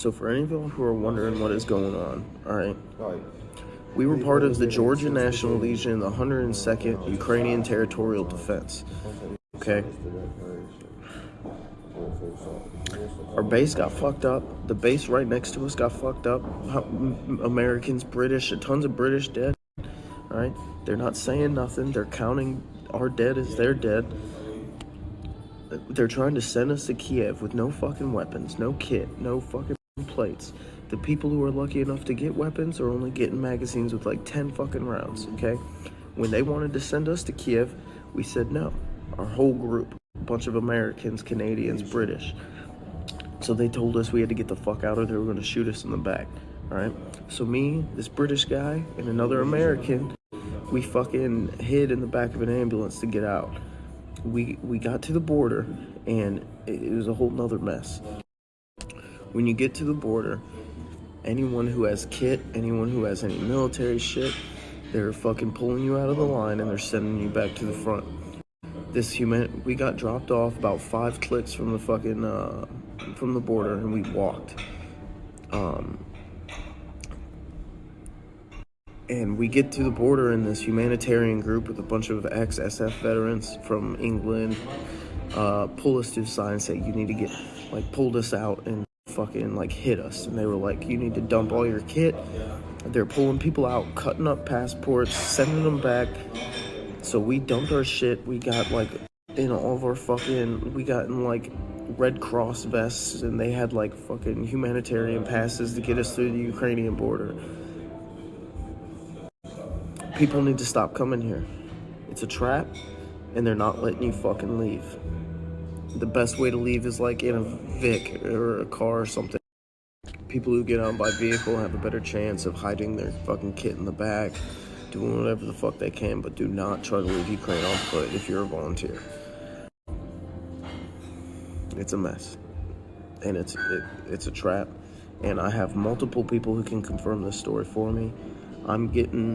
So for any of you who are wondering what is going on, all right, we were part of the Georgia National Legion, the 102nd Ukrainian Territorial Defense. Okay. Our base got fucked up. The base right next to us got fucked up. Americans, British, tons of British dead. All right, they're not saying nothing. They're counting our dead as their dead. They're trying to send us to Kiev with no fucking weapons, no kit, no fucking plates. The people who are lucky enough to get weapons are only getting magazines with like 10 fucking rounds, okay? When they wanted to send us to Kiev, we said no. Our whole group, a bunch of Americans, Canadians, British. So they told us we had to get the fuck out or they were going to shoot us in the back, all right? So me, this British guy, and another American, we fucking hid in the back of an ambulance to get out. We we got to the border and it, it was a whole nother mess. When you get to the border, anyone who has kit, anyone who has any military shit, they're fucking pulling you out of the line and they're sending you back to the front. This human, we got dropped off about five clicks from the fucking uh, from the border and we walked. Um, and we get to the border in this humanitarian group with a bunch of ex-SF veterans from England. Uh, pull us to the side and say you need to get like pulled us out and fucking like hit us. And they were like, you need to dump all your kit. They're pulling people out, cutting up passports, sending them back. So we dumped our shit. We got like in all of our fucking, we got in like Red Cross vests, and they had like fucking humanitarian passes to get us through the Ukrainian border. People need to stop coming here. It's a trap, and they're not letting you fucking leave. The best way to leave is like in a Vic or a car or something. People who get on by vehicle have a better chance of hiding their fucking kit in the back, doing whatever the fuck they can, but do not try to leave Ukraine on foot if you're a volunteer. It's a mess, and it's it, it's a trap. And I have multiple people who can confirm this story for me. I'm getting